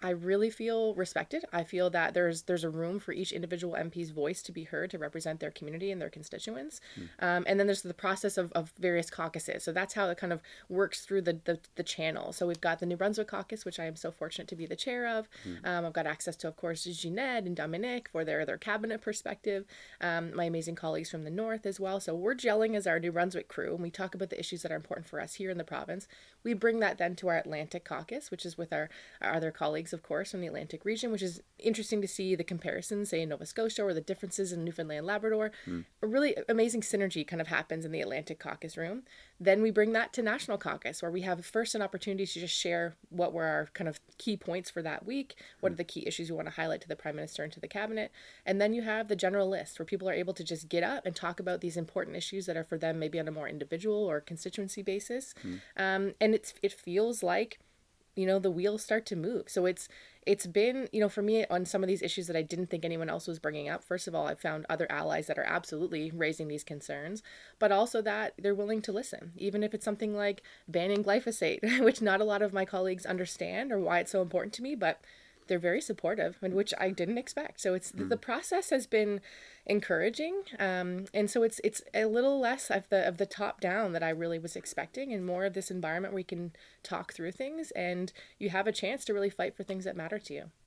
I really feel respected. I feel that there's there's a room for each individual MP's voice to be heard to represent their community and their constituents. Mm. Um, and then there's the process of, of various caucuses. So that's how it kind of works through the, the, the channel. So we've got the New Brunswick caucus, which I am so fortunate to be the chair of. Mm. Um, I've got access to, of course, Ginette and Dominic for their, their cabinet perspective. Um, my amazing colleagues from the north as well. So we're gelling as our New Brunswick crew, and we talk about the issues that are important for us here in the province. We bring that then to our Atlantic caucus, which is with our, our other colleagues colleagues, of course, from the Atlantic region, which is interesting to see the comparisons, say in Nova Scotia, or the differences in Newfoundland, Labrador. Mm. A really amazing synergy kind of happens in the Atlantic caucus room. Then we bring that to National Caucus, where we have first an opportunity to just share what were our kind of key points for that week, what mm. are the key issues we want to highlight to the Prime Minister and to the Cabinet. And then you have the general list, where people are able to just get up and talk about these important issues that are for them maybe on a more individual or constituency basis. Mm. Um, and it's it feels like you know the wheels start to move. So it's it's been you know for me on some of these issues that i didn't think anyone else was bringing up first of all i've found other allies that are absolutely raising these concerns but also that they're willing to listen even if it's something like banning glyphosate which not a lot of my colleagues understand or why it's so important to me but they're very supportive, and which I didn't expect. So it's mm. the process has been encouraging, um, and so it's it's a little less of the of the top down that I really was expecting, and more of this environment where you can talk through things, and you have a chance to really fight for things that matter to you.